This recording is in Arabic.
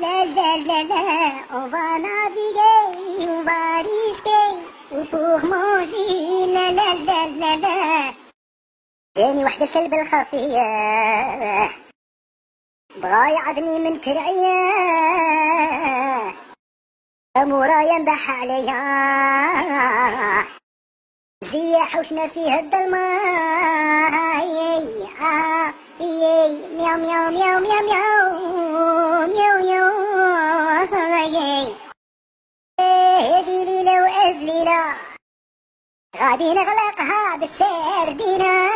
La la la la. جاني واحد الكلب الخفية. بغا يعضني من كرعية مورايا نبح عليا زي حوشنا فيه الظلمة مياو مياو مياو مياو مياو. غادي نغلقها بالسردينة صحتكم